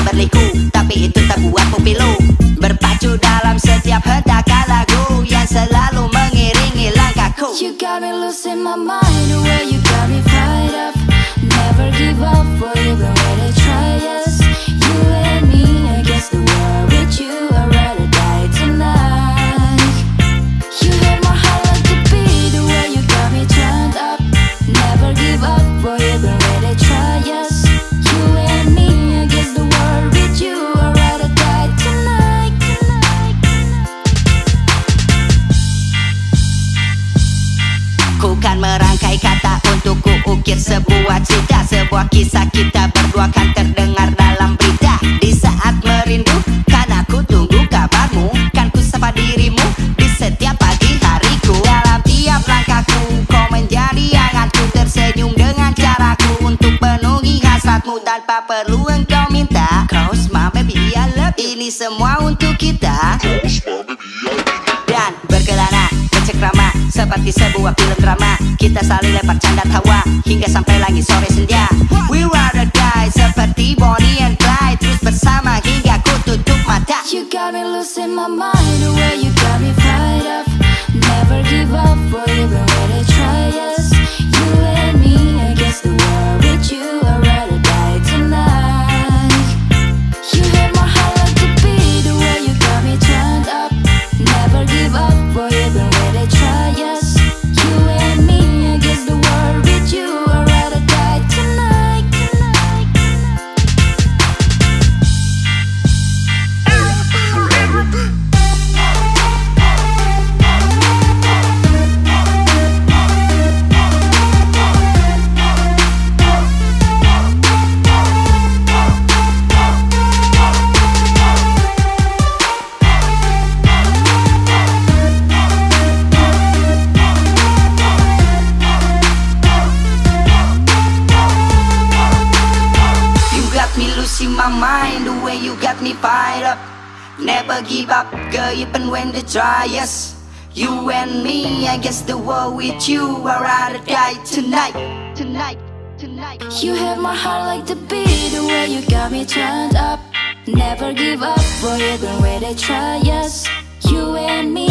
yang berliku. Tapi itu tak buatmu pilu Berpacu dalam setiap hentakan lagu Yang selalu mengiringi langkahku. You got me losing my mind. The way you got me fired up. Never give up merangkai kata untuk ku ukir sebuah cerita. Sebuah kisah kita berdua kan terdengar dalam berita. Di saat merindu kan aku tunggu kabarmu. Kan ku sapa dirimu di setiap pagi hariku. Dalam tiap langkahku kau menjadi hangatku Tersenyum dengan caraku untuk penuhi hasratmu. Tanpa perlu engkau minta Cause my baby I love you Ini semua untuk kita seperti sebuah film drama. Kita saling lempar canda tawa hingga sampai lagi sore senja we rather die seperti Bonnie and Clyde. Terus bersama hingga ku tutup mata. You got me losing my mind The way you got me fired up. Never give up for you been ready try yes losing my mind the way you got me fired up. Never give up, girl, even when they try us. You and me against the world with you. I'd rather die tonight, tonight, tonight. You have my heart like the beat The way you got me turned up Never give up, boy, you've been ready try us You and me